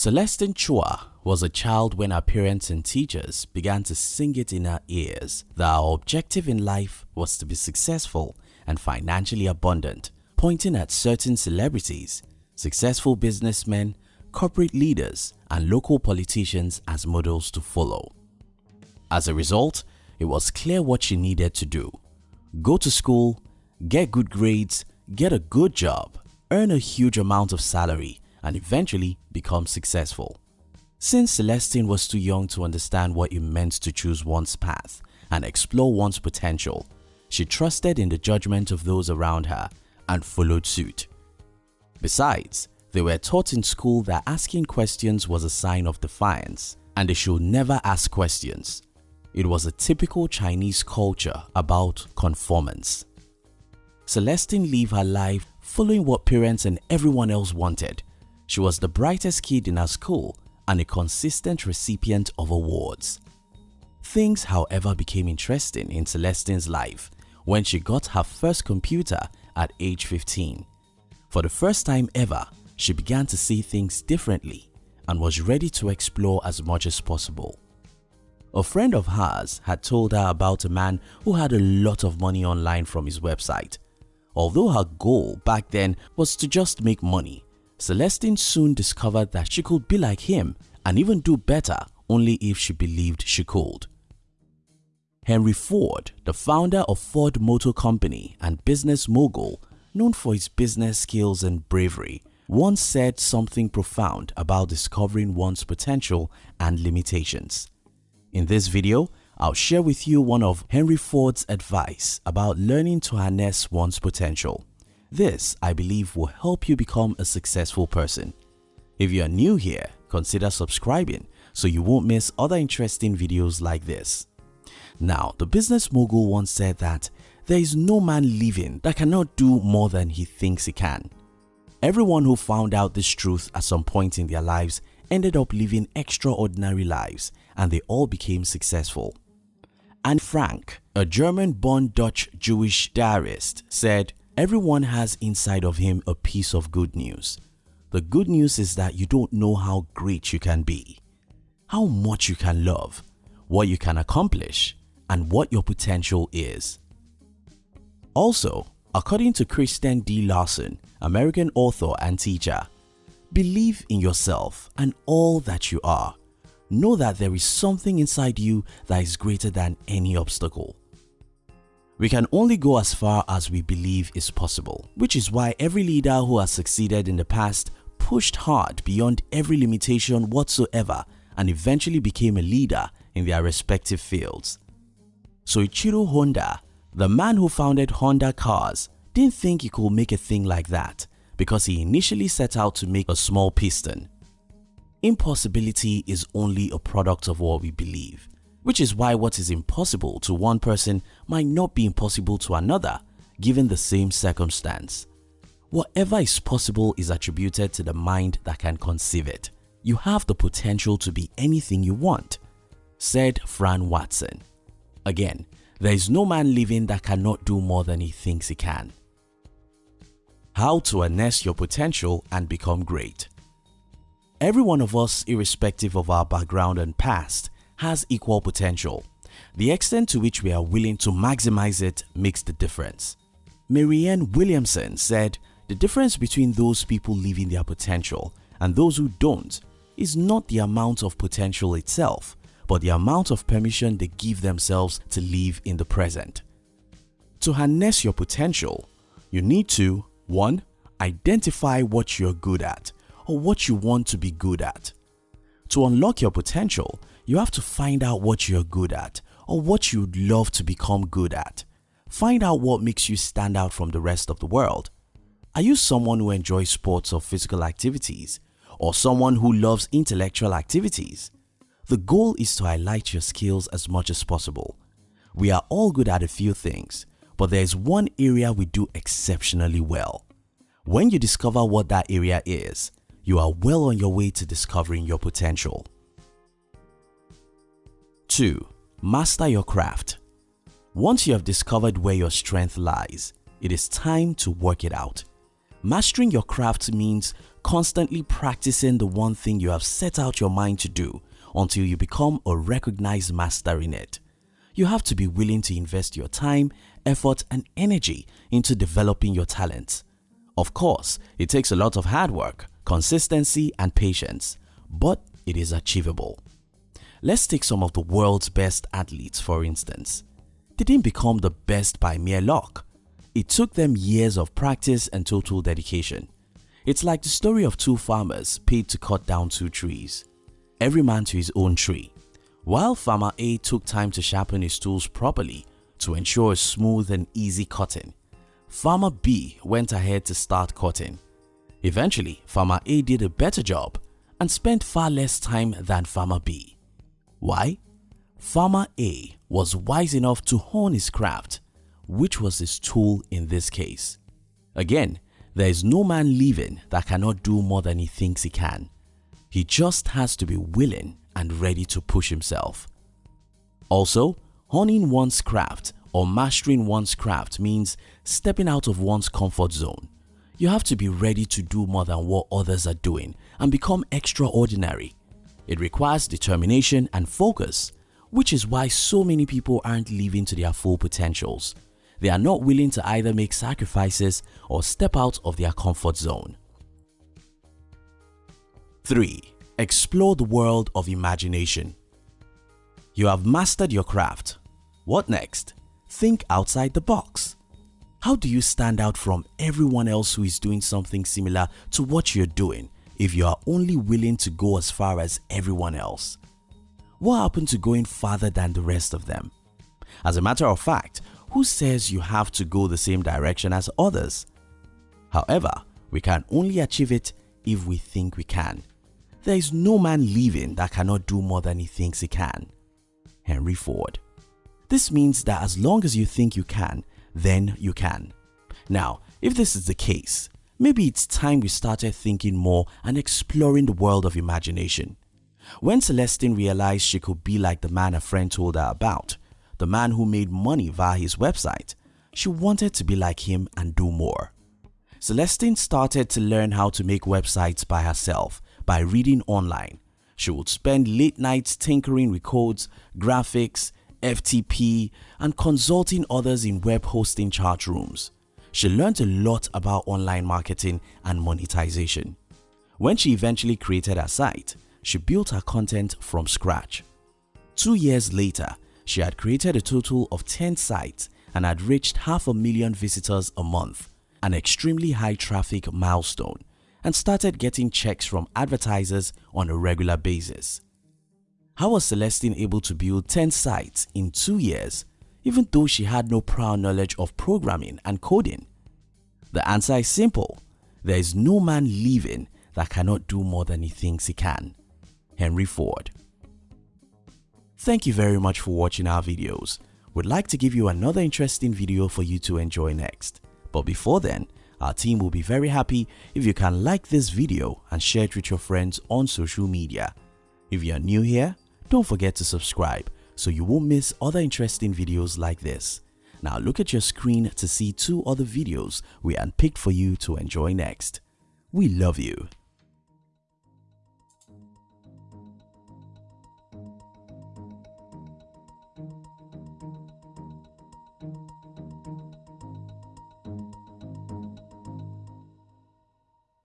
Celestine Chua was a child when her parents and teachers began to sing it in her ears that her objective in life was to be successful and financially abundant, pointing at certain celebrities, successful businessmen, corporate leaders and local politicians as models to follow. As a result, it was clear what she needed to do. Go to school, get good grades, get a good job, earn a huge amount of salary and eventually become successful. Since Celestine was too young to understand what it meant to choose one's path and explore one's potential, she trusted in the judgment of those around her and followed suit. Besides, they were taught in school that asking questions was a sign of defiance and they should never ask questions. It was a typical Chinese culture about conformance. Celestine lived her life following what parents and everyone else wanted. She was the brightest kid in her school and a consistent recipient of awards. Things however became interesting in Celestine's life when she got her first computer at age 15. For the first time ever, she began to see things differently and was ready to explore as much as possible. A friend of hers had told her about a man who had a lot of money online from his website. Although her goal back then was to just make money, Celestine soon discovered that she could be like him and even do better only if she believed she could. Henry Ford, the founder of Ford Motor Company and business mogul known for his business skills and bravery, once said something profound about discovering one's potential and limitations. In this video, I'll share with you one of Henry Ford's advice about learning to harness one's potential. This, I believe, will help you become a successful person. If you are new here, consider subscribing so you won't miss other interesting videos like this. Now, the business mogul once said that there is no man living that cannot do more than he thinks he can. Everyone who found out this truth at some point in their lives ended up living extraordinary lives and they all became successful. Anne Frank, a German-born Dutch Jewish diarist, said, Everyone has inside of him a piece of good news. The good news is that you don't know how great you can be, how much you can love, what you can accomplish, and what your potential is. Also, according to Christian D. Larson, American author and teacher, believe in yourself and all that you are know that there is something inside you that is greater than any obstacle. We can only go as far as we believe is possible, which is why every leader who has succeeded in the past pushed hard beyond every limitation whatsoever and eventually became a leader in their respective fields. Soichiro Honda, the man who founded Honda Cars, didn't think he could make a thing like that because he initially set out to make a small piston Impossibility is only a product of what we believe, which is why what is impossible to one person might not be impossible to another given the same circumstance. Whatever is possible is attributed to the mind that can conceive it. You have the potential to be anything you want, said Fran Watson. Again, there is no man living that cannot do more than he thinks he can. How to harness your potential and become great Every one of us, irrespective of our background and past, has equal potential. The extent to which we are willing to maximize it makes the difference. Marianne Williamson said, the difference between those people living their potential and those who don't is not the amount of potential itself, but the amount of permission they give themselves to live in the present. To harness your potential, you need to 1. Identify what you're good at or what you want to be good at. To unlock your potential, you have to find out what you're good at or what you'd love to become good at. Find out what makes you stand out from the rest of the world. Are you someone who enjoys sports or physical activities or someone who loves intellectual activities? The goal is to highlight your skills as much as possible. We are all good at a few things, but there is one area we do exceptionally well. When you discover what that area is, you are well on your way to discovering your potential. 2. Master your craft. Once you have discovered where your strength lies, it is time to work it out. Mastering your craft means constantly practicing the one thing you have set out your mind to do until you become a recognized master in it. You have to be willing to invest your time, effort and energy into developing your talents. Of course, it takes a lot of hard work, consistency and patience, but it is achievable. Let's take some of the world's best athletes for instance. They didn't become the best by mere luck. It took them years of practice and total dedication. It's like the story of two farmers paid to cut down two trees. Every man to his own tree. While farmer A took time to sharpen his tools properly to ensure a smooth and easy cutting, farmer B went ahead to start cutting. Eventually, farmer A did a better job and spent far less time than farmer B. Why? Farmer A was wise enough to hone his craft, which was his tool in this case. Again, there is no man living that cannot do more than he thinks he can. He just has to be willing and ready to push himself. Also, honing one's craft or mastering one's craft means stepping out of one's comfort zone. You have to be ready to do more than what others are doing and become extraordinary. It requires determination and focus, which is why so many people aren't living to their full potentials. They are not willing to either make sacrifices or step out of their comfort zone. 3. Explore the world of imagination. You have mastered your craft. What next? Think outside the box. How do you stand out from everyone else who is doing something similar to what you're doing if you are only willing to go as far as everyone else? What happened to going farther than the rest of them? As a matter of fact, who says you have to go the same direction as others? However, we can only achieve it if we think we can. There is no man living that cannot do more than he thinks he can. Henry Ford This means that as long as you think you can, then you can. Now, if this is the case, maybe it's time we started thinking more and exploring the world of imagination. When Celestine realized she could be like the man a friend told her about, the man who made money via his website, she wanted to be like him and do more. Celestine started to learn how to make websites by herself by reading online. She would spend late nights tinkering with codes, graphics, FTP and consulting others in web hosting chat rooms. She learned a lot about online marketing and monetization. When she eventually created her site, she built her content from scratch. Two years later, she had created a total of 10 sites and had reached half a million visitors a month, an extremely high traffic milestone and started getting checks from advertisers on a regular basis. How was Celestine able to build 10 sites in 2 years even though she had no prior knowledge of programming and coding? The answer is simple. There is no man living that cannot do more than he thinks he can. Henry Ford Thank you very much for watching our videos. We'd like to give you another interesting video for you to enjoy next. But before then, our team will be very happy if you can like this video and share it with your friends on social media. If you are new here, don't forget to subscribe so you won't miss other interesting videos like this. Now look at your screen to see two other videos we unpicked for you to enjoy next. We love you.